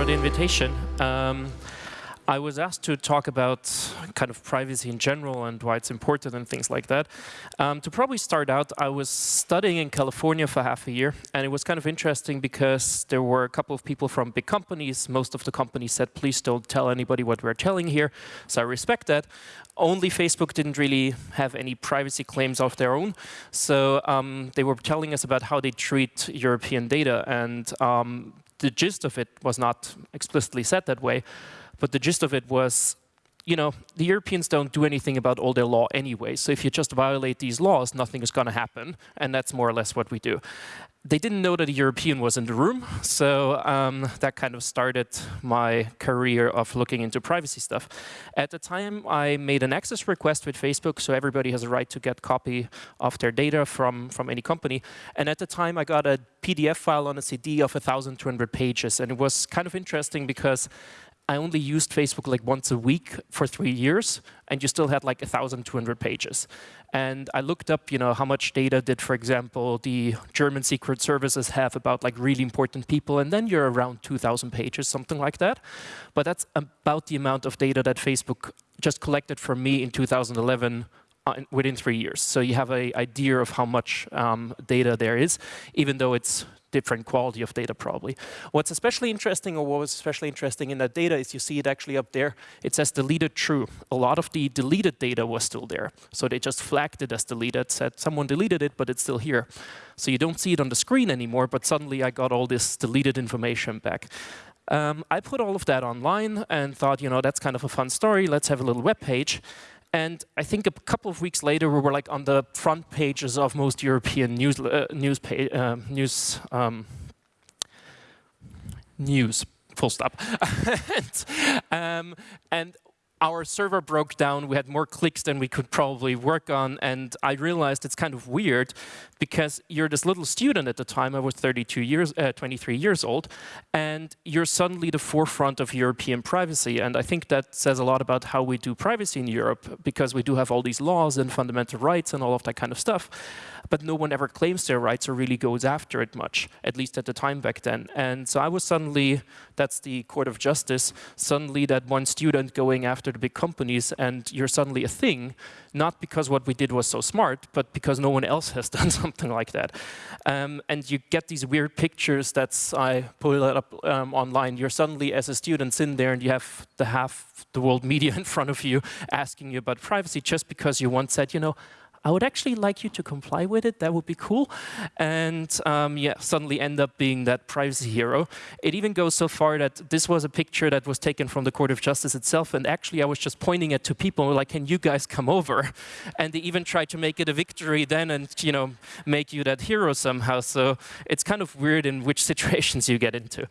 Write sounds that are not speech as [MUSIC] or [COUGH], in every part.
for the invitation. Um, I was asked to talk about kind of privacy in general and why it's important and things like that. Um, to probably start out, I was studying in California for half a year, and it was kind of interesting because there were a couple of people from big companies. Most of the companies said, please don't tell anybody what we're telling here, so I respect that. Only Facebook didn't really have any privacy claims of their own, so um, they were telling us about how they treat European data, and um, the gist of it was not explicitly said that way, but the gist of it was, you know, the Europeans don't do anything about all their law anyway. So if you just violate these laws, nothing is going to happen. And that's more or less what we do. They didn't know that a European was in the room, so um, that kind of started my career of looking into privacy stuff. At the time, I made an access request with Facebook, so everybody has a right to get copy of their data from, from any company. And at the time, I got a PDF file on a CD of 1,200 pages, and it was kind of interesting because I only used Facebook like once a week for three years, and you still had like 1,200 pages. And I looked up, you know, how much data did, for example, the German secret services have about like really important people, and then you're around 2,000 pages, something like that. But that's about the amount of data that Facebook just collected from me in 2011 uh, within three years. So you have an idea of how much um, data there is, even though it's different quality of data probably. What's especially interesting, or what was especially interesting in that data is you see it actually up there, it says deleted true. A lot of the deleted data was still there. So they just flagged it as deleted, said someone deleted it, but it's still here. So you don't see it on the screen anymore, but suddenly I got all this deleted information back. Um, I put all of that online and thought, you know, that's kind of a fun story. Let's have a little web page. And I think a couple of weeks later, we were like on the front pages of most European news uh, news uh, news um, news. Full stop. [LAUGHS] and, um, and our server broke down. We had more clicks than we could probably work on. And I realized it's kind of weird because you're this little student at the time. I was 32 years, uh, 23 years old. And you're suddenly the forefront of European privacy. And I think that says a lot about how we do privacy in Europe because we do have all these laws and fundamental rights and all of that kind of stuff. But no one ever claims their rights or really goes after it much, at least at the time back then. And so I was suddenly, that's the court of justice, suddenly that one student going after the big companies and you're suddenly a thing, not because what we did was so smart, but because no one else has [LAUGHS] done something like that. Um, and you get these weird pictures that's, I pull it up um, online, you're suddenly as a student sitting there and you have the half the world [LAUGHS] media in front of you asking you about privacy just because you once said, you know, I would actually like you to comply with it. That would be cool. And um, yeah, suddenly end up being that privacy hero. It even goes so far that this was a picture that was taken from the Court of Justice itself. And actually, I was just pointing it to people like, can you guys come over? [LAUGHS] And they even tried to make it a victory then and you know make you that hero somehow. So it's kind of weird in which [LAUGHS] situations you get into.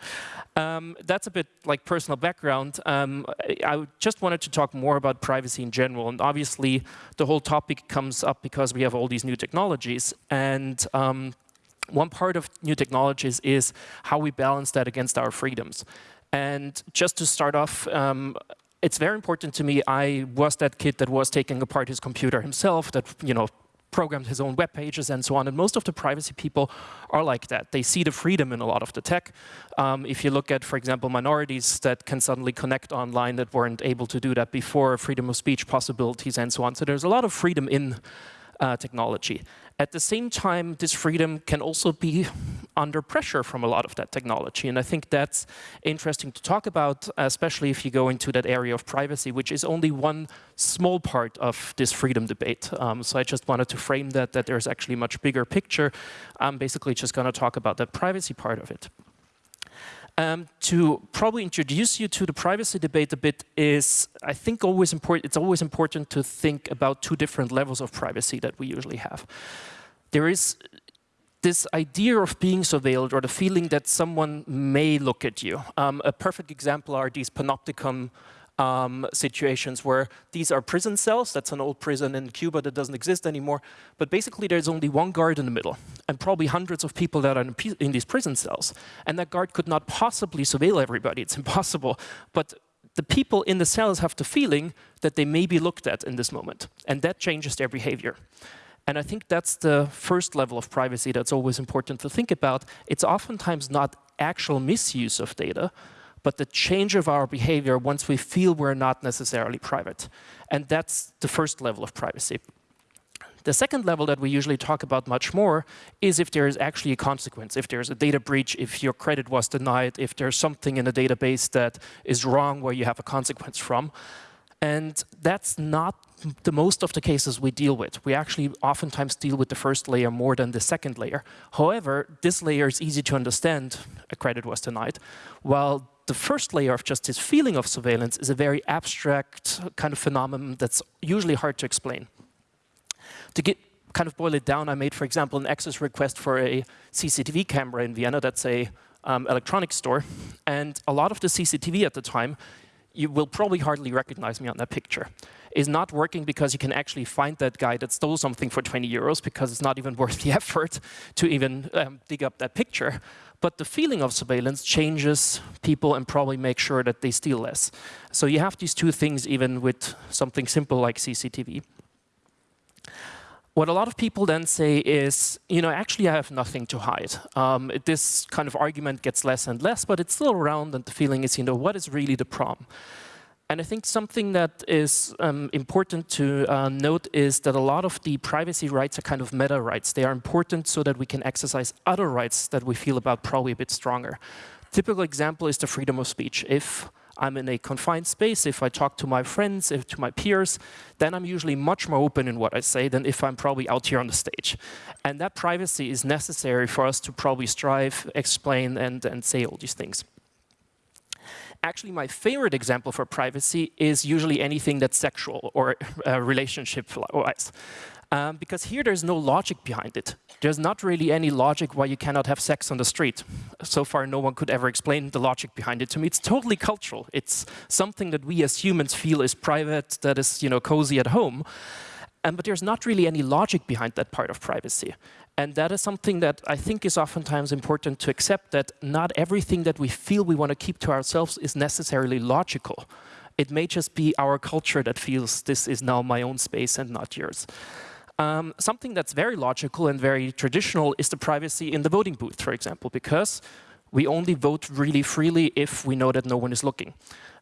Um, that's a bit like personal background. Um, I just wanted to talk more about privacy in general. And obviously, the whole topic comes up because we have all these new technologies. And um, one part of new technologies is how we balance that against our freedoms. And just to start off, um, it's very important to me. I was that kid that was taking apart his computer himself, that you know programmed his own web pages and so on. And most of the privacy people are like that. They see the freedom in a lot of the tech. Um, if you look at, for example, minorities that can suddenly connect online that weren't able to do that before, freedom of speech possibilities and so on. So there's a lot of freedom in uh, technology. At the same time, this freedom can also be [LAUGHS] under pressure from a lot of that technology. And I think that's interesting to talk about, especially if you go into that area of privacy, which is only one small part of this freedom debate. Um, so I just wanted to frame that, that there's actually a much bigger picture. I'm basically just going to talk about the privacy part of it. Um, to probably introduce you to the privacy debate a bit is, I think, always important. It's always important to think about two different levels of privacy that we usually have. There is this idea of being surveilled or the feeling that someone may look at you. Um, a perfect example are these panopticon um, situations where these are prison cells. That's an old prison in Cuba that doesn't exist anymore. But basically, there's only one guard in the middle, and probably hundreds of people that are in, in these prison cells. And that guard could not possibly surveil everybody. It's [LAUGHS] impossible. But the people in the cells have the feeling that they may be looked at in this moment. And that changes their behavior. And I think that's the first level of privacy that's always important to think about. It's oftentimes not actual misuse of data, but the change of our behavior once we feel we're not necessarily private. And that's the first level of privacy. The second level that we usually talk about much more is if there is actually a consequence, if there's a data breach, if your credit was denied, if there's something in a database that is wrong where you have a consequence from. And that's not the most of the cases we deal with. We actually oftentimes deal with the first layer more than the second layer. However, this layer is easy to understand, a credit was denied, while the first layer of just this feeling of surveillance is a very abstract kind of phenomenon that's usually hard to explain. To get kind of boil it down, I made, for example, an access request for a CCTV camera in Vienna. That's a um, electronics store. And a lot of the CCTV at the time you will probably hardly recognize me on that picture, is not working because you can actually find that guy that stole something for 20 euros because it's not even [LAUGHS] worth the effort to even um, dig up that picture. But the feeling of surveillance changes people and probably make sure that they steal less. So you have these two things even with something simple like CCTV. What a lot of people then say is, you know, actually I have nothing to hide. Um, this kind of argument gets less and less, but it's still around and the feeling is, you know, what is really the problem? And I think something that is um, important to uh, note is that a lot of the privacy rights are kind of meta rights. They are important so that we can exercise other rights that we feel about probably a bit stronger. Typical example is the freedom of speech. If I'm in a confined space, if I talk to my friends, if to my peers, then I'm usually much more open in what I say than if I'm probably out here on the stage. And that privacy is necessary for us to probably strive, explain, and, and say all these things. Actually, my favorite example for privacy is usually anything that's sexual or [LAUGHS] uh, relationship-wise. Um, because here there's no logic behind it. There's not really any logic why you cannot have sex on the street. So far, no one could ever explain the logic behind it to me. It's totally cultural. It's something that we as humans feel is private, that is you know, cozy at home. And, but there's not really any logic behind that part of privacy. And that is something that I think is oftentimes important to accept, that not everything that we feel we want to keep to ourselves is necessarily logical. It may just be our culture that feels this is now my own space and not yours. Um, something that's very logical and very traditional is the privacy in the voting booth, for example, because we only vote really freely if we know that no one is looking.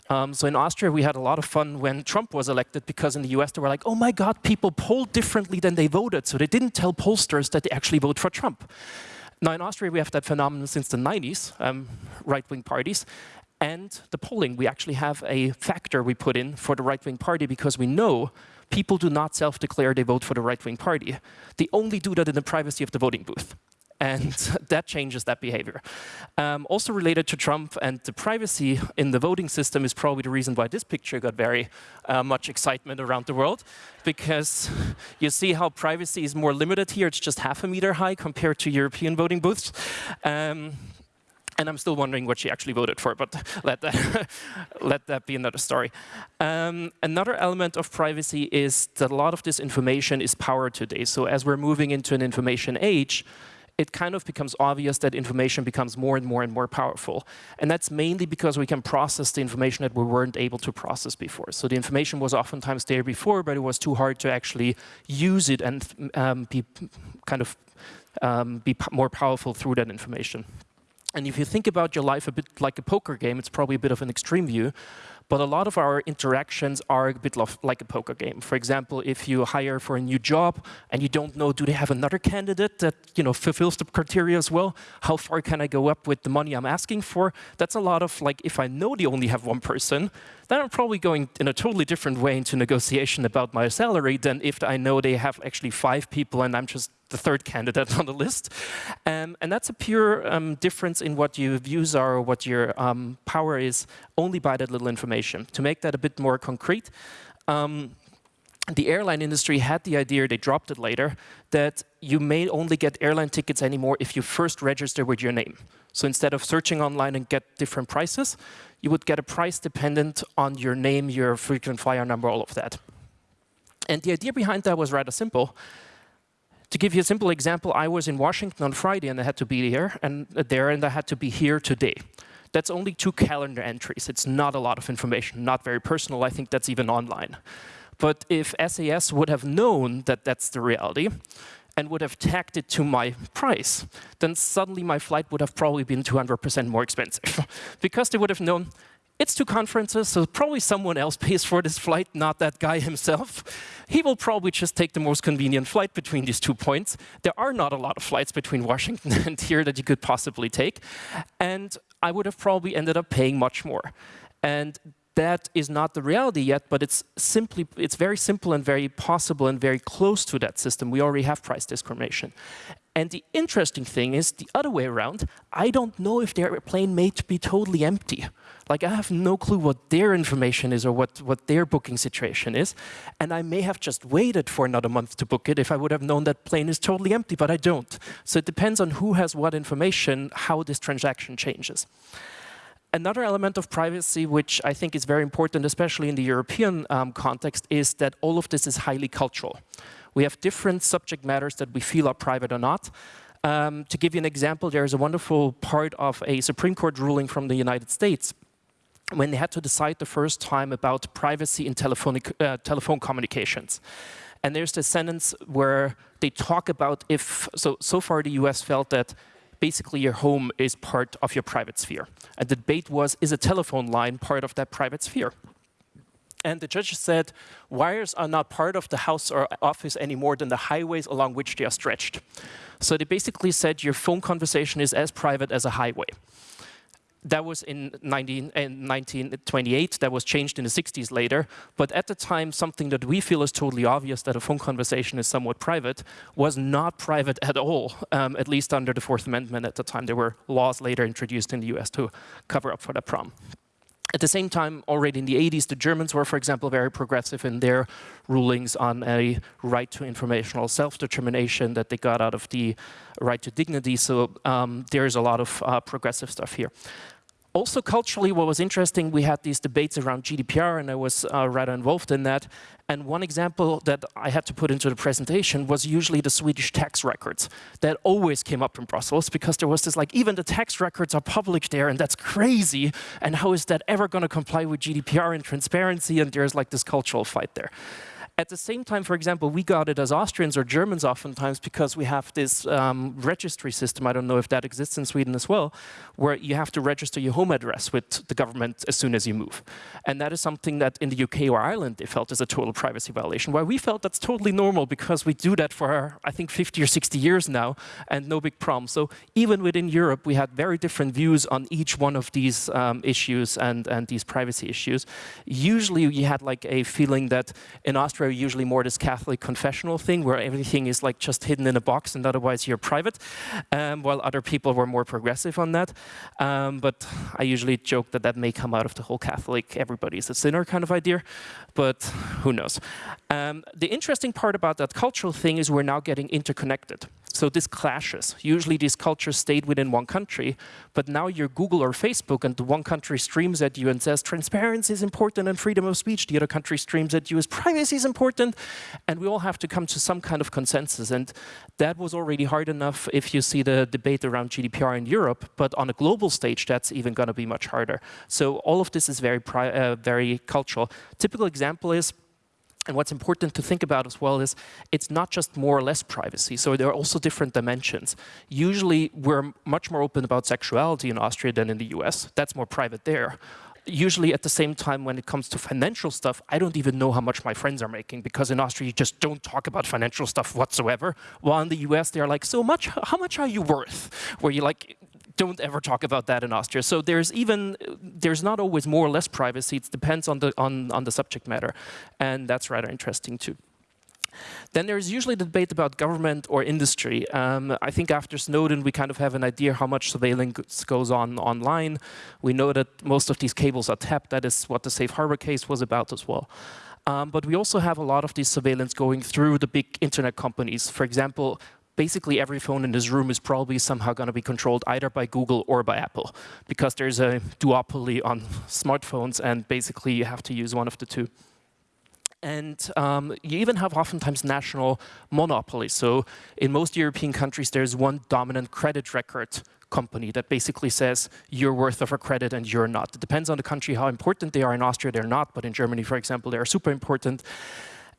Um, so in Austria, we had a lot of fun when Trump was elected because in the US, they were like, oh my God, people poll differently than they voted. So they didn't tell pollsters that they actually vote for Trump. Now in Austria, we have that phenomenon since the 90s, um, right-wing parties. And the polling, we actually have a factor we put in for the right-wing party because we know people do not self-declare they vote for the right-wing party. They only do that in the privacy of the voting booth. And [LAUGHS] that changes that behavior. Um, also related to Trump and the privacy in the voting system is probably the reason why this picture got very uh, much excitement around the world. Because [LAUGHS] you see how privacy is more limited here. It's just half a meter high compared to European voting booths. Um, and I'm still wondering what she actually voted for, but [LAUGHS] let that, let that be another story. Um, another element of privacy is that a lot of this information is power today. So as we're moving into an information age, it kind of becomes obvious that information becomes more and more and more powerful. And that's mainly because we can process the information that we weren't able to process before. So the information was oftentimes there before, but it was too hard to actually use it and um, be kind of um, be more powerful through that information. And if you think about your life a bit like a poker game, it's probably a bit of an extreme view, but a lot of our interactions are a bit like a poker game. For example, if you hire for a new job and you don't know, do they have another candidate that you know fulfills the criteria as well? How far can I go up with the money I'm asking for? That's a lot of like, if I know they only have one person, then I'm probably going in a totally different way into negotiation about my salary than if I know they have actually five people and I'm just the third candidate [LAUGHS] on the list. Um, and that's a pure um, difference in what your views are or what your um, power is only by that little information. To make that a bit more concrete, um, the airline industry had the idea, they dropped it later, that you may only get airline tickets anymore if you first register with your name. So instead of searching online and get different prices, you would get a price dependent on your name, your frequent flyer number, all of that. And the idea behind that was rather simple. To give you a simple example, I was in Washington on Friday and I had to be here and uh, there and I had to be here today. That's only two calendar entries. It's not a lot of information, not very personal. I think that's even online. But if SAS would have known that that's the reality, and would have tagged it to my price, then suddenly my flight would have probably been 200% more expensive. [LAUGHS] because they would have known, it's two conferences, so probably someone else pays for this flight, not that guy himself. He will probably just take the most convenient flight between these two points. There are not a lot of flights between Washington [LAUGHS] and here that you could possibly take. And I would have probably ended up paying much more. And that is not the reality yet, but it's simply, it's very simple and very possible and very close to that system. We already have price discrimination. And the interesting thing is the other way around. I don't know if their plane to be totally empty. Like I have no clue what their information is or what, what their booking situation is. And I may have just waited for another month to book it if I would have known that plane is totally empty, but I don't. So it depends on who has what information, how this transaction changes. Another element of privacy, which I think is very important, especially in the European um, context, is that all of this is highly cultural. We have different subject matters that we feel are private or not. Um, to give you an example, there is a wonderful part of a Supreme Court ruling from the United States when they had to decide the first time about privacy in telephonic, uh, telephone communications. And there's the sentence where they talk about if, so, so far the US felt that basically your home is part of your private sphere. And the debate was, is a telephone line part of that private sphere? And the judge said, wires are not part of the house or office any more than the highways along which they are stretched. So they basically said your phone conversation is as private as a highway. That was in, 19, in 1928, that was changed in the 60s later, but at the time something that we feel is totally obvious that a phone conversation is somewhat private was not private at all, um, at least under the Fourth Amendment at the time. There were laws later introduced in the US to cover up for that problem. At the same time, already in the 80s, the Germans were, for example, very progressive in their rulings on a right to informational self-determination that they got out of the right to dignity. So um, there's a lot of uh, progressive stuff here. Also culturally, what was interesting, we had these debates around GDPR and I was uh, rather involved in that. And one example that I had to put into the presentation was usually the Swedish tax records. That always came up in Brussels because there was this like, even the tax records are public there and that's crazy. And how is that ever going to comply with GDPR and transparency? And there's like this cultural fight there. At the same time, for example, we got it as Austrians or Germans oftentimes because we have this um, registry system, I don't know if that exists in Sweden as well, where you have to register your home address with the government as soon as you move. And that is something that in the UK or Ireland they felt is a total privacy violation, while we felt that's totally normal because we do that for, I think, 50 or 60 years now and no big problem. So even within Europe, we had very different views on each one of these um, issues and, and these privacy issues. Usually you had like a feeling that in Austria usually more this Catholic confessional thing where everything is like just hidden in a box and otherwise you're private, um, while other people were more progressive on that. Um, but I usually joke that that may come out of the whole Catholic, everybody's a sinner kind of idea, but who knows. Um, the interesting part about that cultural thing is we're now getting interconnected. So this clashes. Usually these cultures stayed within one country, but now you're Google or Facebook and the one country streams at you and says transparency is important and freedom of speech. The other country streams at you as privacy is important. And we all have to come to some kind of consensus. And that was already hard enough if you see the debate around GDPR in Europe, but on a global stage, that's even going to be much harder. So all of this is very, uh, very cultural. Typical example is and what's important to think about as well is it's not just more or less privacy. So there are also different dimensions. Usually we're much more open about sexuality in Austria than in the US. That's more private there. Usually at the same time when it comes to financial stuff, I don't even know how much my friends are making because in Austria you just don't talk about financial stuff whatsoever. While in the US they're like, so much, how much are you worth? Where you're like, don't ever talk about that in Austria. So there's even, there's not always more or less privacy. It depends on the, on, on the subject matter. And that's rather interesting too. Then there's usually the debate about government or industry. Um, I think after Snowden, we kind of have an idea how much surveillance goes on online. We know that most of these cables are tapped. That is what the safe harbor case was about as well. Um, but we also have a lot of this surveillance going through the big internet companies. For example, basically every phone in this room is probably somehow going to be controlled either by Google or by Apple because there's a duopoly on smartphones and basically you have to use one of the two. And um, you even have oftentimes national monopolies. So in most European countries, there's one dominant credit record company that basically says you're worth of a credit and you're not. It depends on the country how important they are. In Austria, they're not, but in Germany, for example, they are super important.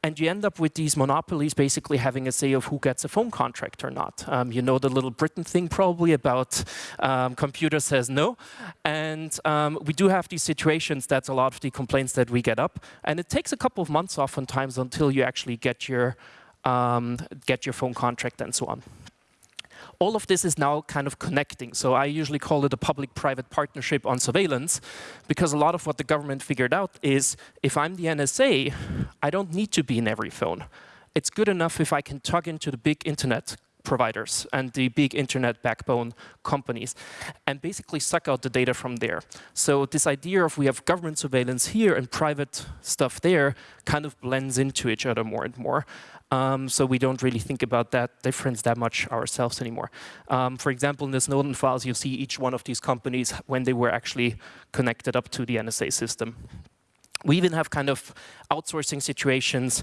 And you end up with these monopolies basically having a say of who gets a phone contract or not. Um, you know the little Britain thing probably about um, computer says no. And um, we do have these situations, that's a lot of the complaints that we get up. And it takes a couple of months oftentimes until you actually get your, um, get your phone contract and so on all of this is now kind of connecting. So I usually call it a public-private partnership on surveillance, because a lot of what the government figured out is, if I'm the NSA, I don't need to be in every phone. It's good enough if I can tug into the big internet providers and the big internet backbone companies and basically suck out the data from there. So this idea of we have government surveillance here and private stuff there kind of blends into each other more and more. Um, so we don't really think about that difference that much ourselves anymore. Um, for example, in the Snowden files, you see each one of these companies when they were actually connected up to the NSA system. We even have kind of outsourcing situations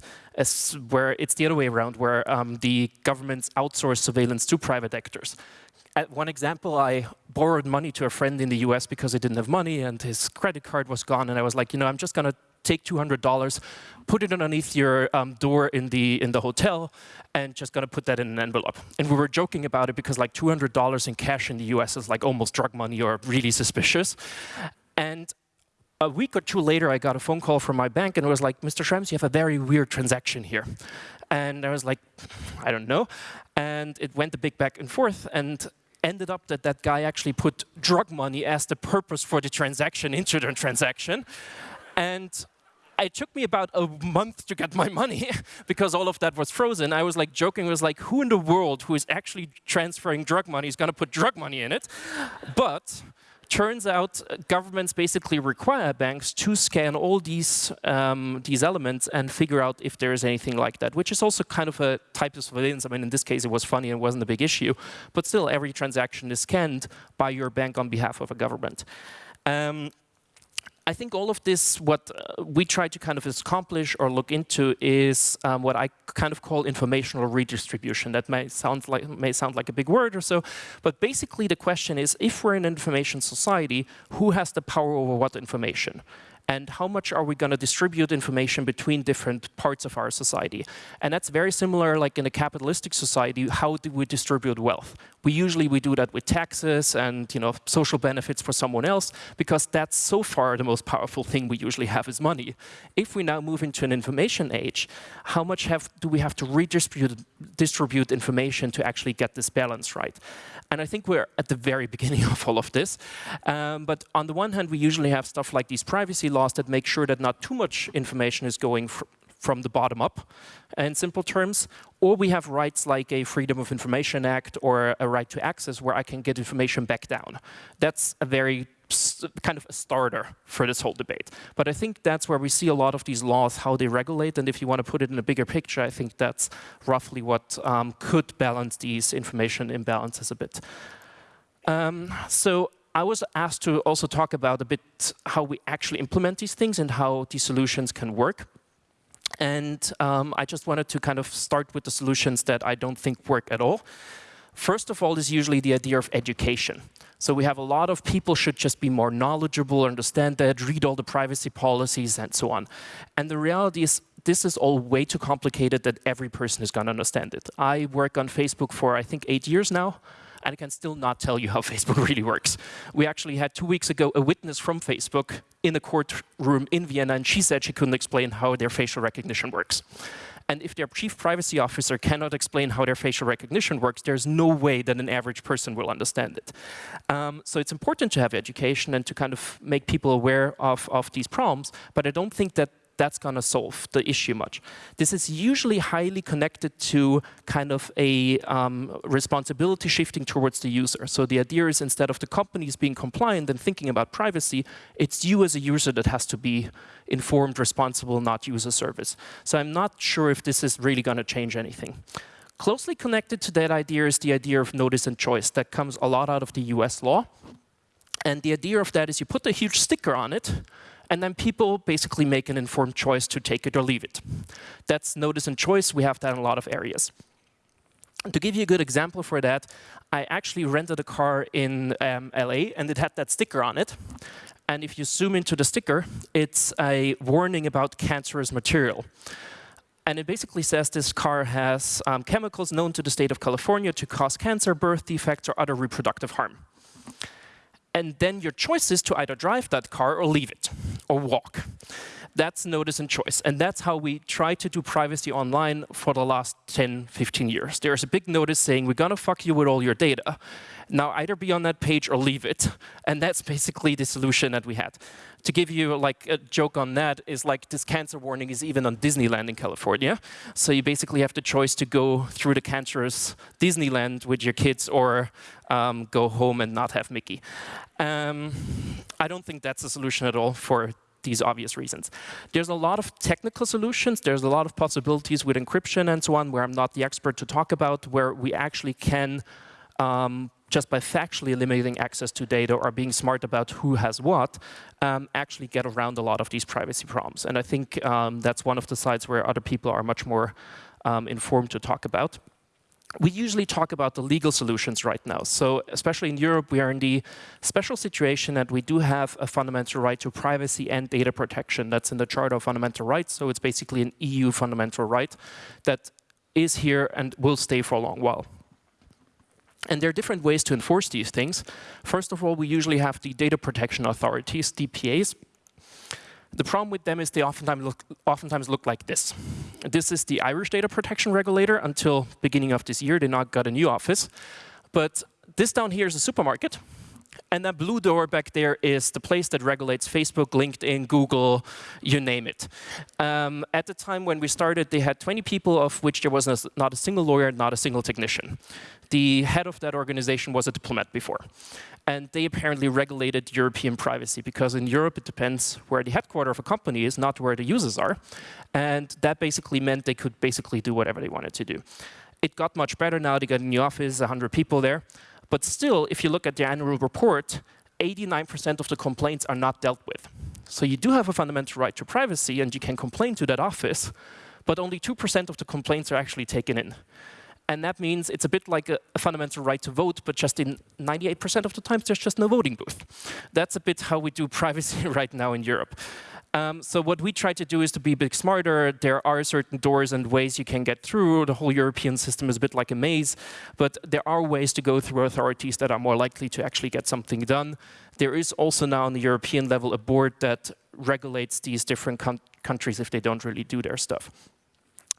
where it's the other way around, where um, the governments outsource surveillance to private actors. At one example, I borrowed money to a friend in the US because I didn't have money and his credit card was gone. And I was like, you know, I'm just going to take $200, put it underneath your um, door in the, in the hotel, and just gonna put that in an envelope. And we were joking about it because like $200 in cash in the US is like almost drug money or really suspicious. And a week or two later, I got a phone call from my bank and it was like, Mr. Schrems, you have a very weird transaction here. And I was like, I don't know. And it went a big back and forth. And ended up that that guy actually put drug money as the purpose for the transaction [LAUGHS] into the transaction. And it took me about a month to get my money [LAUGHS] because all of that was frozen. I was like joking, was like, who in the world who is actually transferring drug money is going to put drug money in it? But turns out uh, governments basically require banks to scan all these, um, these elements and figure out if there is anything like that, which is also kind of a type of surveillance. I mean, in this case, it was funny and wasn't a big issue. But still, every transaction is scanned by your bank on behalf of a government. Um, I think all of this, what uh, we try to kind of accomplish or look into is um, what I kind of call informational redistribution. That may sound like may sound like a big word or so, but basically the question is, if we're in an information society, who has the power over what information? And how much are we going to distribute information between different parts of our society. And that's very similar like in a capitalistic society, how do we distribute wealth? We usually we do that with taxes and you know social benefits for someone else because that's so far the most powerful thing we usually have is money. If we now move into an information age, how much have do we have to redistribute distribute information to actually get this balance right? And I think we're at the very [LAUGHS] beginning of all of this. Um, but on the one hand, we usually have stuff like these privacy laws that make sure that not too much information is going fr from the bottom up, in simple terms. Or we have rights like a Freedom of Information Act or a right to access where I can get information back down. That's a very kind of a starter for this whole debate. But I think that's where we see a lot of these laws, how they regulate, and if you want to put it in a bigger picture, I think that's roughly what um, could balance these information imbalances a bit. Um, so I was asked to also talk about a bit how we actually implement these things and how these solutions can work. And um, I just wanted to kind of start with the solutions that I don't think work at all. First of all is usually the idea of education. So we have a lot of people should just be more knowledgeable, understand that, read all the privacy policies and so on. And the reality is this is all way too complicated that every person is going to understand it. I work on Facebook for, I think, eight years now, and I can still not tell you how [LAUGHS] Facebook really works. We actually had two weeks ago a witness from Facebook in a courtroom in Vienna, and she said she couldn't explain how their facial recognition works. And if their chief privacy officer cannot explain how their facial recognition works, there's no way that an average person will understand it. Um, so it's important to have education and to kind of make people aware of, of these problems, but I don't think that that's going to solve the issue much. This is usually highly connected to kind of a um, responsibility shifting towards the user. So the idea is instead of the companies being compliant and thinking about privacy, it's you as a user that has to be informed, responsible, not use a service. So I'm not sure if this is really going to change anything. Closely connected to that idea is the idea of notice and choice that comes a lot out of the US law. And the idea of that is you put a huge sticker on it, and then people basically make an informed choice to take it or leave it. That's notice and choice. We have that in a lot of areas. To give you a good example for that, I actually rented a car in um, LA and it had that sticker on it. And if you zoom into the sticker, it's a warning about cancerous material. And it basically says this car has um, chemicals known to the state of California to cause cancer, birth defects, or other reproductive harm. And then your choice is to either drive that car or leave it, or walk. That's notice and choice. And that's how we try to do privacy online for the last 10, 15 years. There's a big notice saying, we're gonna fuck you with all your data. Now either be on that page or leave it. [LAUGHS] And that's basically the solution that we had to give you like a joke on that is like this cancer warning is even on Disneyland in California. So you basically have the choice to go through the cancerous Disneyland with your kids or um, go home and not have Mickey. Um, I don't think that's a solution at all for these obvious reasons. There's a lot of technical solutions. There's a lot of possibilities with encryption and so on, where I'm not the expert to talk about, where we actually can um, just by factually limiting access to data or being smart about who has what, um, actually get around a lot of these privacy problems. And I think um, that's one of the sides where other people are much more um, informed to talk about. We usually talk about the legal solutions right now. So especially in Europe, we are in the special situation that we do have a fundamental right to privacy and data protection. That's in the Charter of Fundamental Rights. So it's basically an EU fundamental right that is here and will stay for a long while. And there are different ways to enforce these things. First of all, we usually have the data protection authorities, DPAs. The problem with them is they oftentimes look, oftentimes look like this. This is the Irish data protection regulator until beginning of this year. They now got a new office. But this down here is a supermarket. And that blue door back there is the place that regulates Facebook, LinkedIn, Google, you name it. Um, at the time when we started, they had 20 people, of which there was not a single lawyer, not a single technician. The head of that organization was a diplomat before. And they apparently regulated European privacy because in Europe it depends where the headquarters of a company is, not where the users are. And that basically meant they could basically do whatever they wanted to do. It got much better now. They got a new office, 100 people there. But still, if you look at the annual report, 89% of the complaints are not dealt with. So you do have a fundamental right to privacy, and you can complain to that office, but only 2% of the complaints are actually taken in. And that means it's a bit like a, a fundamental right to vote, but just in 98% of the times, there's just no voting booth. That's a bit how we do [LAUGHS] privacy right now in Europe. Um, so what we try to do is to be a bit smarter. There are certain doors and ways you can get through. The whole European system is a bit like a maze, but there are ways to go through authorities that are more likely to actually get something done. There is also now on the European level a board that regulates these different countries if they don't really do their stuff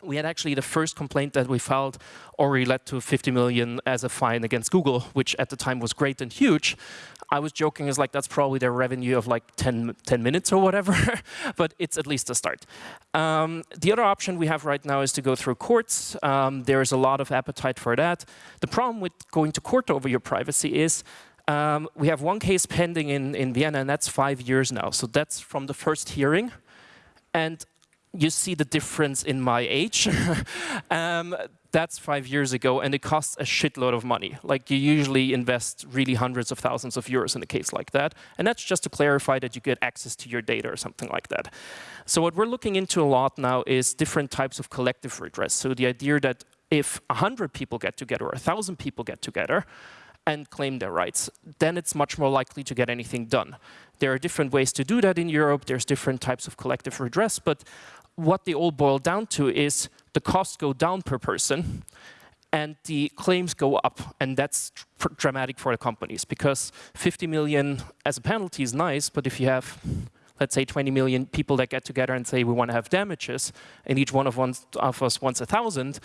we had actually the first complaint that we filed already led to 50 million as a fine against Google, which at the time was great and huge. I was joking is like that's probably their revenue of like 10, 10 minutes or whatever, [LAUGHS] but it's at least a start. Um, the other option we have right now is to go through courts. Um, there is a lot of appetite for that. The problem with going to court over your privacy is um, we have one case pending in, in Vienna, and that's five years now. So that's from the first hearing. And you see the difference in my age. [LAUGHS] um, that's five years ago, and it costs a shitload of money. Like you usually invest really hundreds of thousands of euros in a case like that. And that's just to clarify that you get access to your data or something like that. So what we're looking into a lot now is different types of collective redress. So the idea that if 100 people get together or 1,000 people get together, and claim their rights, then it's much more likely to get anything done. There are different ways to do that in Europe. There's different types of collective redress, but what they all boil down to is the costs go down per person and the claims go up. And that's dramatic for the companies because 50 million as a penalty is nice, but if you have let's say 20 million people that get together and say we want to have damages, and each one of, one of us wants a thousand,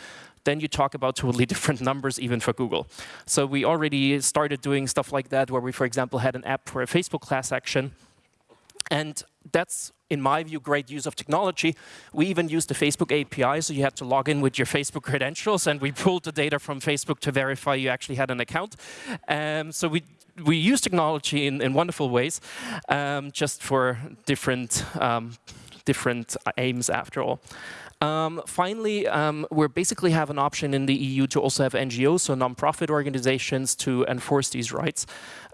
then you talk about totally [LAUGHS] different numbers even for Google. So we already started doing stuff like that where we, for example, had an app for a Facebook class action. And that's in my view, great use of technology. We even used the Facebook API, so you had to log in with your Facebook [LAUGHS] credentials, and we pulled the data from Facebook to verify you actually had an account. Um, so we we use technology in, in wonderful ways, um, just for different um, different aims after all. Um, finally, um, we basically have an option in the EU to also have NGOs, so non-profit organizations, to enforce these rights.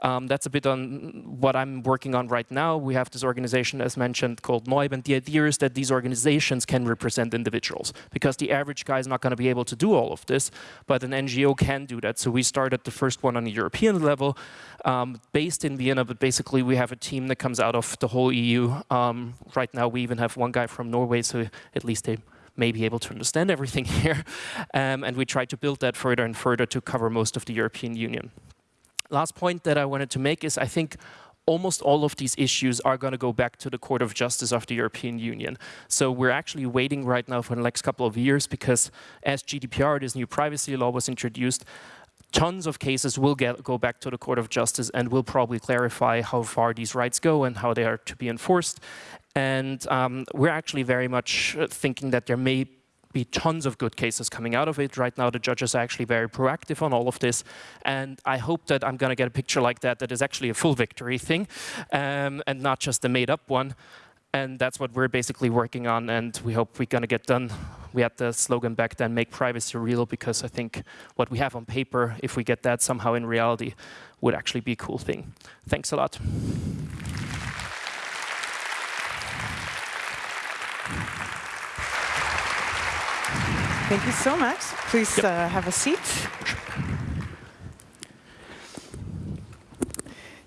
Um, that's a bit on what I'm working on right now. We have this organization, as mentioned, called noyb, and the idea is that these organizations can represent individuals, because the average guy is not going to be able to do all of this, but an NGO can do that. So we started the first one on a European level, um, based in Vienna, but basically we have a team that comes out of the whole EU. Um, right now we even have one guy from Norway, so at least they may be able to understand everything [LAUGHS] here. Um, and we try to build that further and further to cover most of the European Union. Last point that I wanted to make is I think almost all of these issues are going to go back to the Court of Justice of the European Union. So we're actually waiting right now for the next couple of years because as GDPR, this new privacy law was introduced, tons of cases will get, go back to the Court of Justice and will probably clarify how far these rights go and how they are to be enforced. And um, we're actually very much thinking that there may be tons of good cases coming out of it. Right now, the judges are actually very proactive on all of this. And I hope that I'm going to get a picture like that that is actually a full victory thing um, and not just a made up one. And that's what we're basically working on, and we hope we're going to get done. We had the slogan back then, make privacy real, because I think what we have on paper, if we get that somehow in reality, would actually be a cool thing. Thanks a lot. Thank you so much. Please yep. uh, have a seat.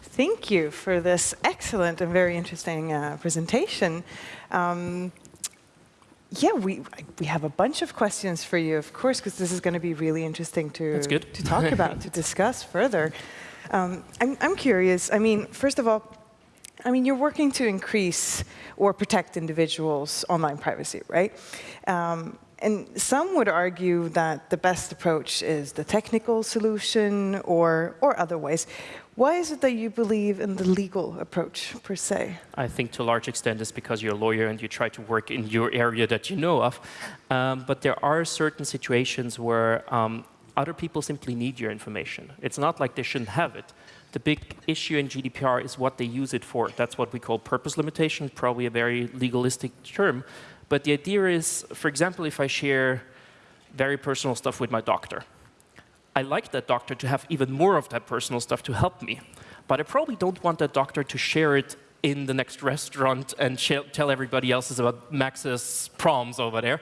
Thank you for this excellent and very interesting uh, presentation. Um, yeah, we we have a bunch of questions for you, of course, because this is going to be really interesting to to talk [LAUGHS] about, to discuss further. Um, I'm I'm curious. I mean, first of all, I mean, you're working to increase or protect individuals' online privacy, right? Um, and some would argue that the best approach is the technical solution or, or other ways. Why is it that you believe in the legal approach, per se? I think to a large extent it's because you're a lawyer and you try to work in your area that you know of. Um, but there are certain situations where um, other people simply need your information. It's not like they shouldn't have it. The big issue in GDPR is what they use it for. That's what we call purpose limitation, probably a very legalistic term. But the idea is, for example, if I share very personal stuff with my doctor, I like that doctor to have even more of that personal stuff to help me. But I probably don't want that doctor to share it in the next restaurant and tell everybody else about Max's proms over there.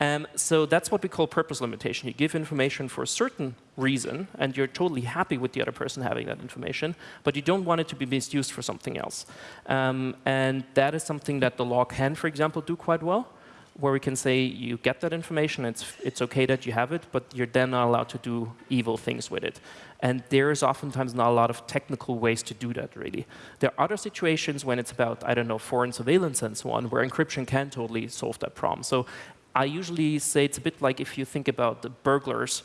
Um, so that's what we call purpose limitation. You give information for a certain reason, and you're totally happy with the other person having that information, but you don't want it to be misused for something else. Um, and that is something that the law can, for example, do quite well where we can say you get that information, it's, it's okay that you have it, but you're then not allowed to do evil things with it. And there is oftentimes not a lot of technical ways to do that, really. There are other situations when it's about, I don't know, foreign surveillance and so on, where encryption can totally solve that problem. So I usually say it's a bit like if you think about the burglars,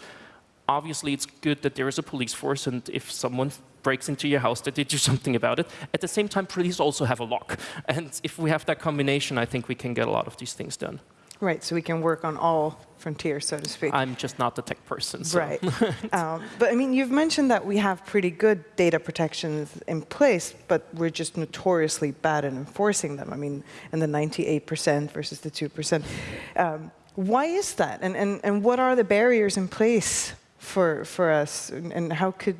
obviously it's good that there is a police force, and if someone breaks into your house, that they do [LAUGHS] something about it. At the same time, police also have a lock. And if we have that combination, I think we can get a lot of these things done. Right, so we can work on all frontiers, so to speak. I'm just not the tech person. So. Right. [LAUGHS] um, but I mean, you've mentioned that we have pretty good data protections in place, but we're just notoriously bad at enforcing them. I mean, in the 98% versus the 2%. Um, why is that? And, and, and what are the barriers in place for, for us? And how could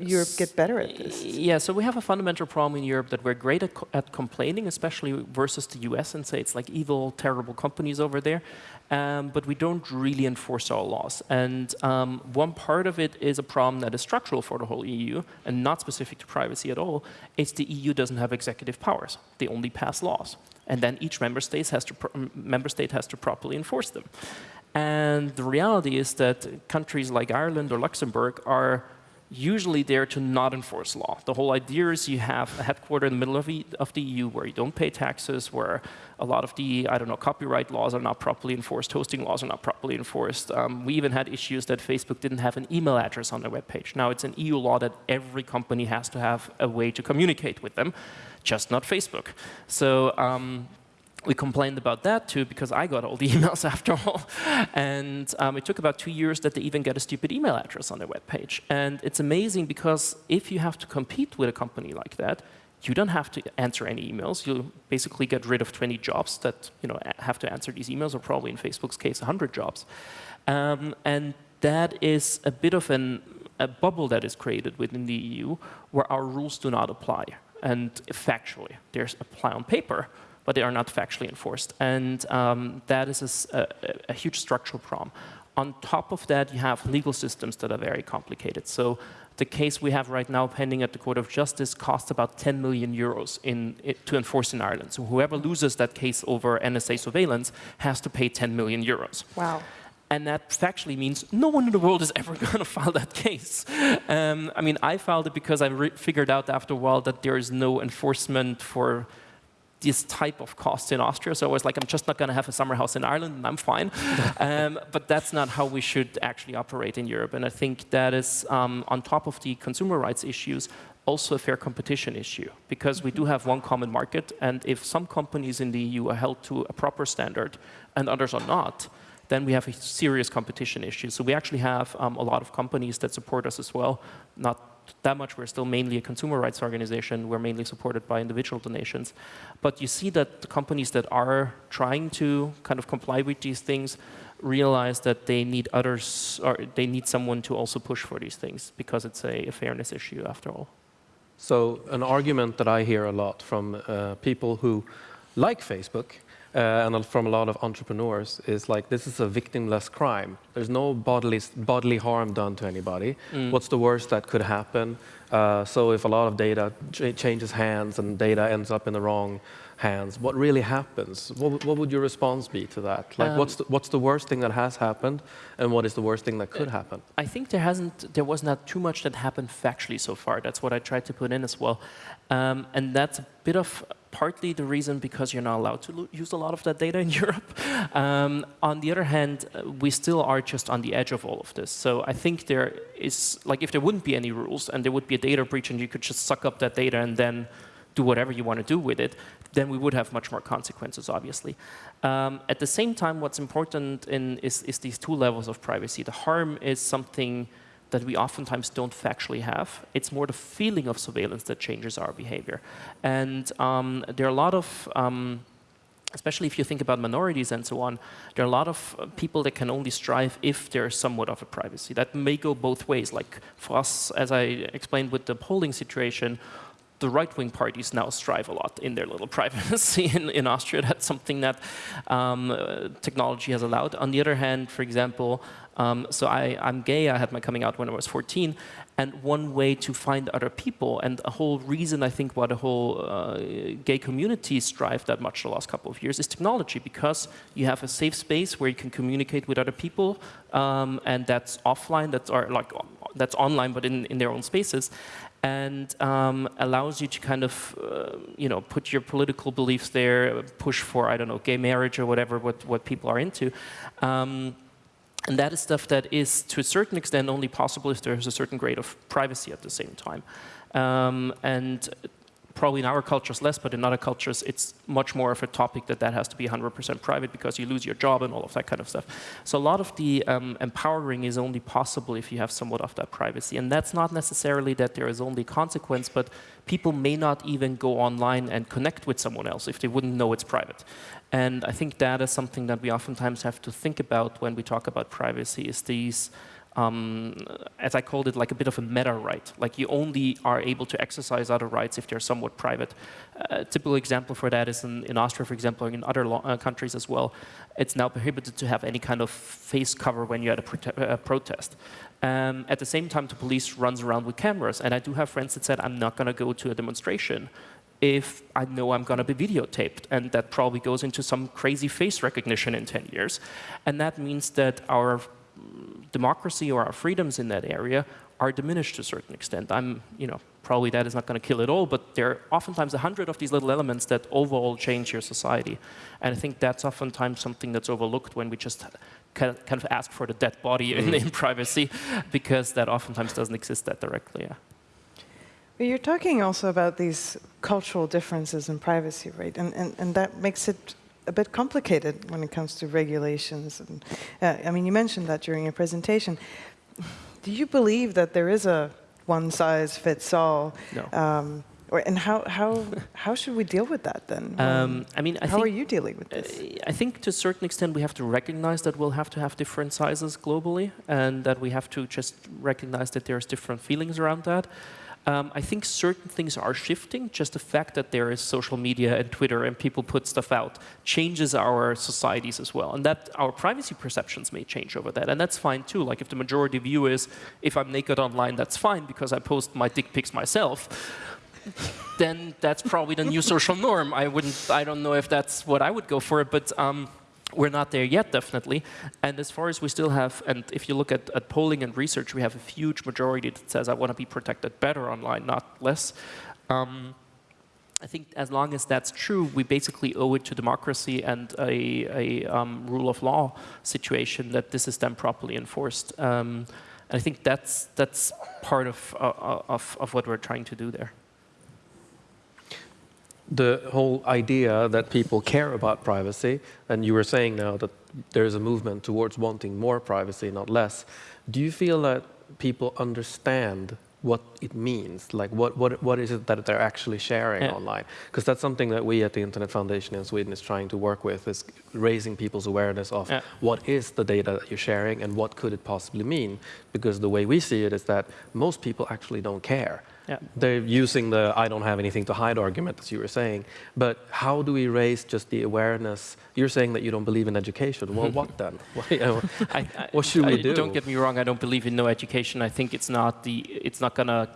Europe get better at this? Yeah, so we have a fundamental problem in Europe that we're great at, co at complaining, especially versus the US, and say it's like evil, terrible companies over there. Um, but we don't really enforce our laws. And um, one part of it is a problem that is structural for the whole EU and not specific to privacy at all. It's the EU doesn't have executive powers. They only pass laws. And then each member has to, member state has to properly enforce them. And the reality is that countries like Ireland or Luxembourg are usually there to not enforce law. The whole idea is you have a headquarter in the middle of, e of the EU where you don't pay taxes, where a lot of the, I don't know, copyright laws are not properly enforced, hosting laws are not properly enforced. Um, we even had issues that Facebook didn't have an email address on their webpage. Now it's an EU law that every company has to have a way to communicate with them, just not Facebook. So um, we complained about that too because I got all the [LAUGHS] emails after all. And um, it took about two years that they even get a stupid email address on their web page. And it's amazing because if you have to compete with a company like that, you don't have to answer any emails. You basically get rid of 20 jobs that you know have to answer these emails, or probably in Facebook's case, 100 jobs. Um, and that is a bit of an, a bubble that is created within the EU where our rules do not apply. And factually, there's apply on paper, but they are not factually enforced. And um, that is a, a, a, huge structural problem. On top of that, you have legal systems that are very complicated. So The case we have right now pending at the Court of Justice costs about 10 million euros in, it, to enforce in Ireland. So whoever loses that case over NSA surveillance has to pay 10 million euros. Wow. And that factually means no one in the world is [LAUGHS] ever going to file that case. Um, I mean, I filed it because I figured out after a while that there is no enforcement for this type of cost in Austria. So I was like, I'm just not going to have a summer house in Ireland, and I'm fine. [LAUGHS] um, but that's not how we should actually operate in Europe. And I think that is, um, on top of the consumer rights issues, also a fair competition issue because we do have one common market and if some companies in the EU are held to a proper standard and others are not, then we have a serious competition issue. So we actually have um, a lot of companies that support us as well, not that much. We're still mainly a consumer rights organization. We're mainly supported by individual donations. But you see that the companies that are trying to kind of comply with these things realize that they need others, or they need someone to also push for these things because it's a, a fairness issue after all. So an argument that I hear a lot from uh, people who like Facebook uh, and from a lot of entrepreneurs is like this is a victimless crime. There's no bodily bodily harm done to anybody. Mm. What's the worst that could happen? Uh, so if a lot of data ch changes hands and data ends up in the wrong hands, what really happens? What, what would your response be to that? Like, um, what's the, what's the worst thing that has happened, and what is the worst thing that could happen? I think there hasn't, there was not too much that happened factually so far. That's what I tried to put in as well, um, and that's a bit of partly the reason because you're not allowed to use a lot of that data in [LAUGHS] Europe. Um, on the other hand, uh, we still are just on the edge of all of this. So I think there is, like if there wouldn't be any rules and there would be a data breach and you could just suck up that data and then do whatever you want to do with it, then we would have much more consequences, obviously. Um, at the same time, what's important in, is, is these two levels of privacy. The harm is something that we oftentimes don't factually have. It's more the feeling of surveillance that changes our behavior. And um, there are a lot of, um, especially if you think about minorities and so on, there are a lot of uh, people that can only strive if there's somewhat of a privacy. That may go both ways. Like for us, as I explained with the polling situation, the right-wing parties now strive a lot in their little [LAUGHS] privacy in, in Austria. That's something that um, uh, technology has allowed. On the other hand, for example, um, so I, I'm gay, I had my coming out when I was 14, and one way to find other people, and a whole reason I think why the whole uh, gay community strive that much the last couple of years is technology, because you have a safe space where you can communicate with other people, um, and that's offline, that's or like that's online, but in, in their own spaces, and um, allows you to kind of, uh, you know, put your political beliefs there, push for, I don't know, gay marriage or whatever, what, what people are into. Um, and that is stuff that is, to a certain extent, only possible if there's a certain grade of privacy at the same time. Um, and probably in our cultures less, but in other cultures it's much more of a topic that that has to be 100% private because you lose your job and all of that kind of stuff. So a lot of the um, empowering is only possible if you have somewhat of that privacy. And that's not necessarily that there is only consequence, but people may not even go online and connect with someone else if they wouldn't know it's private. And I think that is something that we oftentimes have to think about when we talk about privacy is these um, as I called it, like a bit of a meta right. Like you only are able to exercise other rights if they're somewhat private. Uh, a typical example for that is in, in Austria, for example, in other uh, countries as well. It's now prohibited to have any kind of face cover when you're at a, prote a protest. Um, at the same time, the police runs around with cameras. And I do have friends that said, I'm not going to go to a demonstration if I know I'm going to be videotaped. And that probably goes into some crazy face recognition in 10 years. And that means that our democracy or our freedoms in that area are diminished to a certain extent. I'm, you know, probably that is not going to kill it all, but there are oftentimes a hundred of these little elements that overall change your society. And I think that's oftentimes something that's overlooked when we just kind of ask for the dead body in, mm. in privacy, because that oftentimes doesn't exist that directly. Yeah. But you're talking also about these cultural differences in privacy, right? And, and, and that makes it a bit complicated when it comes to regulations. And, uh, I mean, you mentioned that during your presentation. Do you believe that there is a one-size-fits-all? No. Um, or, and how, how, how should we deal with that then? [LAUGHS] Um, I mean, I how think, are you dealing with this? Uh, I think to a certain extent we have to recognize that we'll have to have different sizes globally and that we have to just recognize that there's different feelings around that. Um, I think certain things are shifting. Just the fact that there is social media and Twitter and people put stuff out changes our societies as well. And that our privacy perceptions may change over that. And that's fine too. Like if the majority view is, if I'm naked online, that's fine because I post my dick pics myself then that's probably the new social norm. I wouldn't, I don't know if that's what I would go for, but um, we're not there yet, definitely. And as far as we still have, and if you look at, at polling and research, we have a huge majority that says I want to be protected better online, not less. Um, I think as long as that's true, we basically owe it to democracy and a, a um, rule of law situation that this is then properly enforced. Um, I think that's, that's part of, uh, of, of what we're trying to do there the whole idea that people care about privacy, and you were saying now that there's a movement towards wanting more privacy, not less. Do you feel that people understand what it means? Like, what, what, what is it that they're actually sharing yeah. online? Because that's something that we at the Internet Foundation in Sweden is trying to work with, is raising people's awareness of yeah. what is the data that you're sharing and what could it possibly mean? Because the way we see it is that most people actually don't care. Yeah. They're using the I don't have anything to hide argument, as you were saying. But how do we raise just the awareness? You're saying that you don't believe in education. Well, what [LAUGHS] then? What, you know, [LAUGHS] I, I, what should we do? Don't get me wrong. I don't believe in no education. I think it's not the. It's not gonna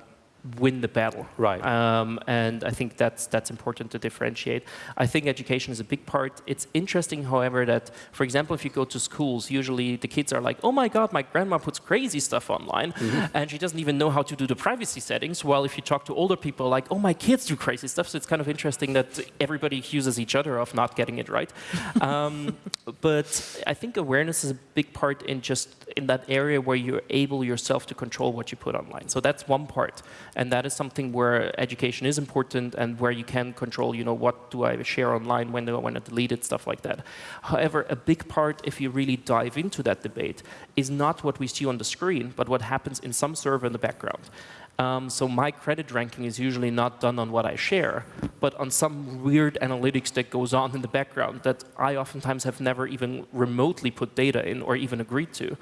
win the battle. Right. Um, and I think that's that's important to differentiate. I think education is a big part. It's interesting, however, that for example, if you go to schools, usually the kids are like, "Oh my God, my grandma puts crazy stuff online, mm -hmm. and she doesn't even know how to do the privacy settings." While if you talk to older people, like, "Oh, my kids do crazy stuff," so it's kind of interesting that everybody accuses each other of not getting it right. [LAUGHS] um, but I think awareness is a big part in just in that area where you're able yourself to control what you put online. So that's one part. And that is something where education is important and where you can control, you know, what do I share online, when do I want to delete it, stuff like that. However, a big part, if you really dive into that debate, is not what we see on the screen, but what happens in some server in the background. Um, so my credit ranking is usually not done on what I share, but on some weird analytics that goes on in the background that I oftentimes have never even remotely put data in or even agreed to.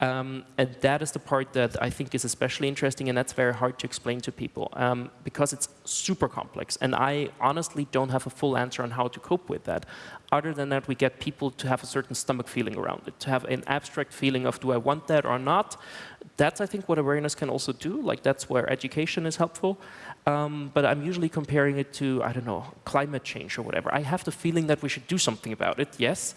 Um, and that is the part that I think is especially interesting, and that's very hard to explain to people um, because it's super complex. And I honestly don't have a full answer on how to cope with that. Other than that, we get people to have a certain stomach feeling around it, to have an abstract feeling of do I want that or not. That's, I think, what awareness can also do. Like that's where education is helpful. Um, but I'm usually comparing it to, I don't know, climate change or whatever. I have the feeling that we should do something about it, yes.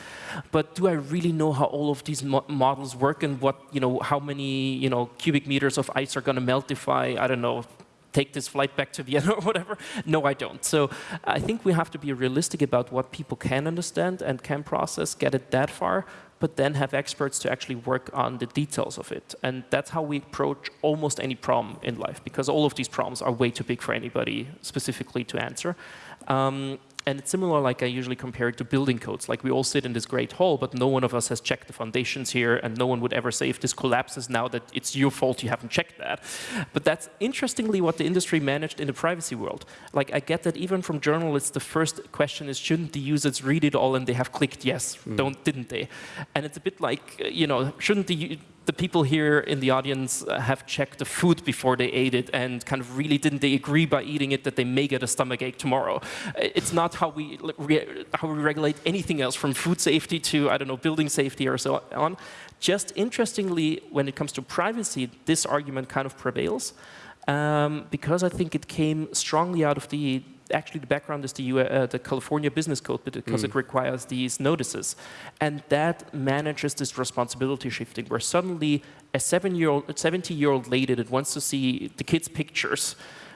But do I really know how all of these mo models work and what, you know, how many, you know, cubic meters of ice are going to melt if I, I don't know, take this flight back to Vienna [LAUGHS] or whatever? No, I don't. So I think we have to be realistic about what people can understand and can process, get it that far, but then have experts to actually work on the details of it. And that's how we approach almost any problem in life, because all of these problems are way too big for anybody specifically to answer. Um, and it's similar like I usually compare it to building codes. Like we all sit in this great hall, but no one of us has checked the foundations here, and no one would ever say if this collapses now that it's your fault you haven't checked that. But that's interestingly what the industry managed in the privacy world. Like I get that even from journalists, the first question is, shouldn't the users read it all and they have clicked yes, mm. don't, didn't they? And it's a bit like, you know, shouldn't the the people here in the audience uh, have checked the food before they ate it and kind of really didn't they agree by eating it that they may get a stomach ache tomorrow. It's not how we, how we regulate anything else from food safety to, I don't know, building safety or so on. Just interestingly, when it comes to privacy, this argument kind of prevails um, because I think it came strongly out of the actually the background is the, uh, the California Business Code because mm. it requires these notices. And that manages this responsibility shifting where suddenly a seven-year-old, 70-year-old lady that wants to see the kids' pictures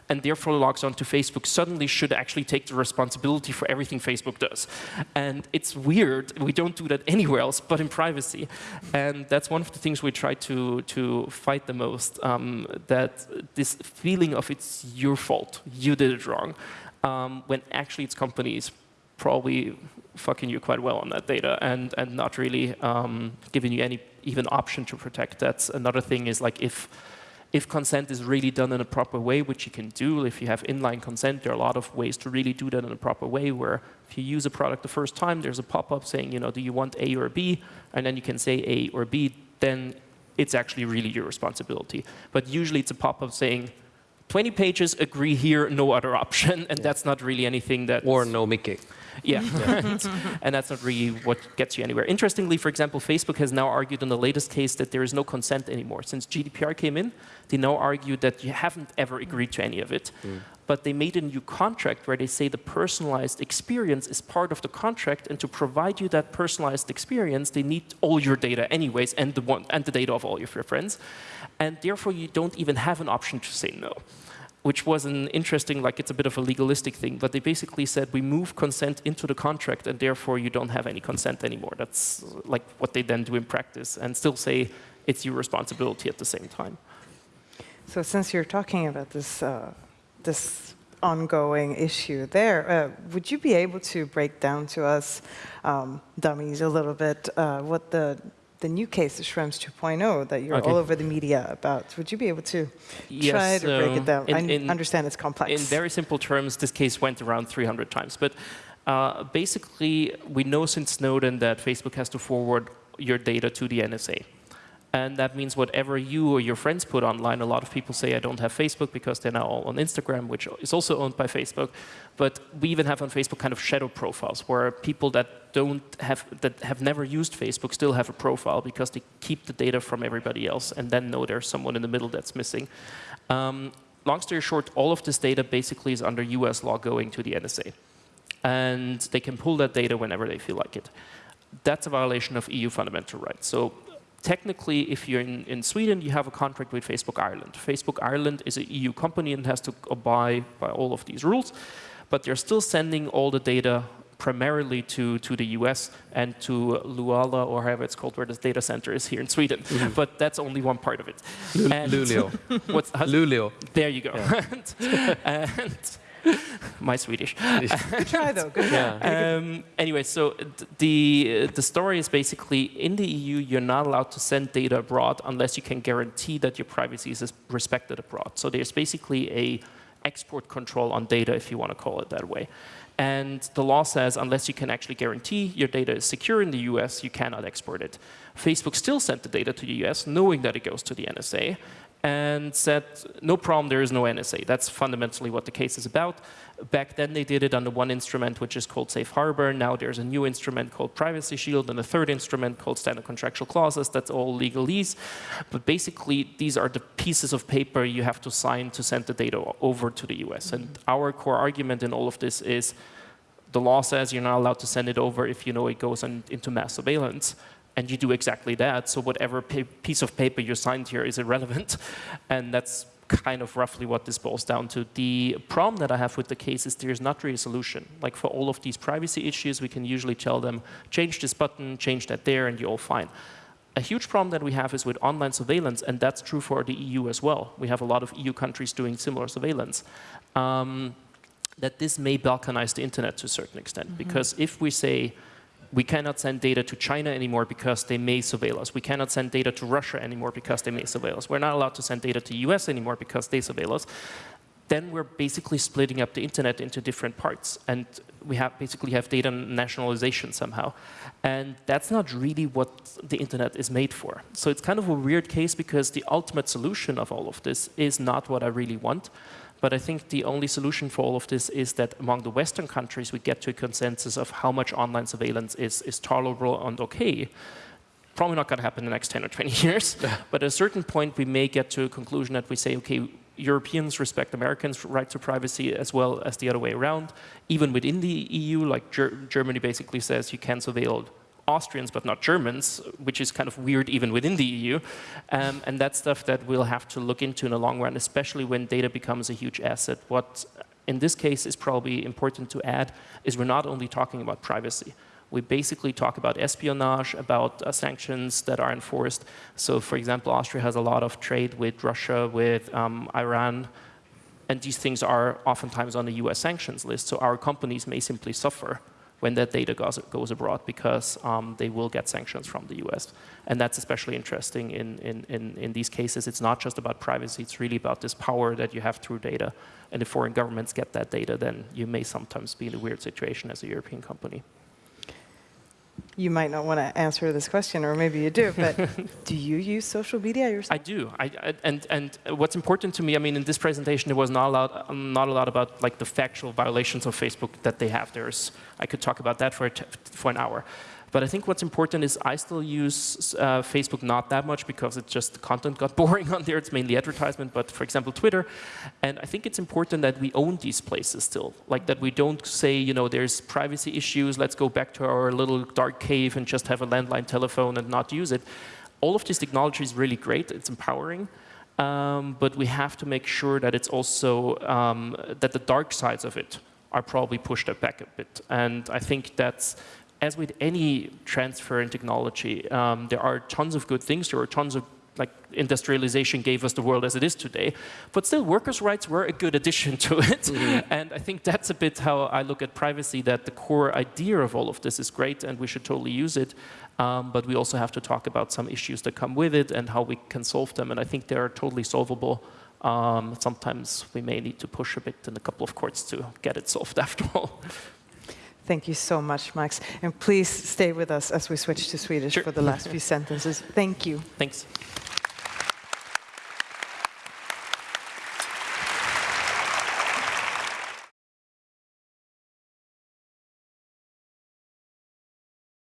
and therefore logs onto Facebook suddenly should actually take the responsibility for everything Facebook does. And it's weird. We don't do that anywhere else but in privacy. And that's one of the things we try to, to fight the most, um, that this feeling of it's your fault, you did it wrong um, when actually it's companies probably fucking you quite well on that data and, and not really um, giving you any even option to protect. that. another thing is like if, if consent is really done in a proper way, which you can do, if you have inline consent, there are a lot of ways to really do that in a proper way where if you use a product the first time, there's a pop-up saying, you know, do you want A or B? And then you can say A or B, then it's actually really your responsibility. But usually it's a pop-up saying, 20 pages, agree here, no other option, and that's not really anything that... Or no Mickey. Yeah, [LAUGHS] and that's not really what gets you anywhere. Interestingly, for example, Facebook has now argued in the latest case that there is no consent anymore. Since GDPR came in, they now argue that you haven't ever agreed to any of it. Mm. But they made a new contract where they say the personalized experience is part of the contract, and to provide you that personalized experience, they need all your data anyways, and the, one, and the data of all of your friends. And therefore, you don't even have an option to say no which was an interesting, like it's a bit of a legalistic thing, but they basically said we move consent into the contract and therefore you don't have any consent anymore. That's like what they then do in practice and still say it's your responsibility at the same time. So since you're talking about this, uh, this ongoing issue there, uh, would you be able to break down to us, um, dummies, a little bit uh, what the the new case, the Schrems 2.0, that you're okay. all over the media about. Would you be able to yes, try to break it down? In, in, I understand it's complex. In very simple terms, this case went around 300 times. But uh, basically, we know since Snowden that Facebook has to forward your data to the NSA. And that means whatever you or your friends put online, a lot of people say, I don't have Facebook because they're now all on Instagram, which is also owned by Facebook. But we even have on Facebook kind of shadow profiles where people that don't have, that have never used Facebook still have a profile because they keep the data from everybody else and then know there's someone in the middle that's missing. Um, long story short, all of this data basically is under US law going to the NSA. And they can pull that data whenever they feel like it. That's a violation of EU fundamental rights. So technically, if you're in, in Sweden, you have a contract with Facebook Ireland. Facebook Ireland is an EU company and has to abide by all of these rules, but they're still sending all the data primarily to, to the US and to Luala, or however it's called, where the data center is here in Sweden. Mm -hmm. But that's only one part of it. Luleå. [LAUGHS] What's, Luleå. There you go. Yeah. [LAUGHS] and, and [LAUGHS] my Swedish. Good try, though. Good try. [LAUGHS] Um, anyway, so the the story is basically in the EU, you're not allowed to send data abroad unless you can guarantee that your privacy is respected abroad. So there's basically a export control on data, if you want to call it that way. And the law says unless you can actually guarantee your data is secure in the US, you cannot export it. Facebook still sent the data to the US, knowing that it goes to the NSA and said, no problem, there is no NSA. That's fundamentally what the case is about. Back then they did it under one instrument, which is called Safe Harbor. Now there's a new instrument called Privacy Shield and a third instrument called Standard Contractual Clauses. That's all legalese. But basically, these are the pieces of paper you have to sign to send the data over to the US. And mm-hmm. our core argument in all of this is the law says you're not allowed to send it over if you know it goes on, into mass surveillance and you do exactly that. So whatever piece of paper you signed here is irrelevant. [LAUGHS] And that's kind of roughly what this boils down to. The problem that I have with the case is there's not really a solution. Like for all of these privacy issues, we can usually tell them, change this button, change that there, and you're all fine. A huge problem that we have is with online surveillance, and that's true for the EU as well. We have a lot of EU countries doing similar surveillance. Um, that this may balkanize the internet to a certain extent. Mm -hmm. Because if we say, we cannot send data to China anymore because they may surveil us. We cannot send data to Russia anymore because they may surveil us. We're not allowed to send data to US anymore because they surveil us. Then we're basically splitting up the internet into different parts. And we have basically have data nationalization somehow. And that's not really what the internet is made for. So it's kind of a weird case because the ultimate solution of all of this is not what I really want. But I think the only solution for all of this is that among the Western countries, we get to a consensus of how much online surveillance is, is tolerable and okay. Probably not going to happen in the next 10 or 20 [LAUGHS] years. but at a certain point, we may get to a conclusion that we say, okay, Europeans respect Americans' right to privacy as well as the other way around. Even within the EU, like Ger Germany basically says you can surveil Austrians but not Germans, which is kind of weird even within the EU. Um, and that's stuff that we'll have to look into in the long run, especially when data becomes a huge asset. What in this case is probably important to add is we're not only talking about privacy. We basically talk about espionage, about uh, sanctions that are enforced. So for example, Austria has a lot of trade with Russia, with um, Iran, and these things are oftentimes on the US sanctions list. So our companies may simply suffer when that data goes, goes abroad because um, they will get sanctions from the US. And that's especially interesting in, in, in, in, these cases. It's not just about privacy, it's really about this power that you have through data. And if foreign governments get that data, then you may sometimes be in a weird situation as a European company. You might not want to answer this question, or maybe you do, but [LAUGHS] do you use social media yourself? I do. I, I, and, and what's important to me, I mean, in this presentation, there was not a, lot, um, not a lot about like the factual violations of Facebook that they have. There's, I could talk about that for, for an hour. But I think what's important is I still use uh, Facebook not that much because it's just the content got [LAUGHS] boring on there. It's mainly advertisement, but for example, Twitter. And I think it's important that we own these places still. Like that we don't say, you know, there's privacy issues, let's go back to our little dark cave and just have a landline telephone and not use it. All of this technology is really great, it's empowering. Um, but we have to make sure that it's also, um, that the dark sides of it are probably pushed back a bit. And I think that's as with any transfer in technology, um, there are tons of good things. There are tons of like industrialization gave us the world as it is today. But still, workers' rights were a good addition [LAUGHS] to it. Mm -hmm. And I think that's a bit how I look at privacy, that the core idea of all of this is great and we should totally use it. Um, but we also have to talk about some issues that come with it and how we can solve them. And I think they are totally solvable. Um, sometimes we may need to push a bit in a couple of courts to get it solved [LAUGHS] after all. Thank you so much, Max. And please stay with us as we switch to Swedish sure. for the last few sentences. Thank you. Thanks.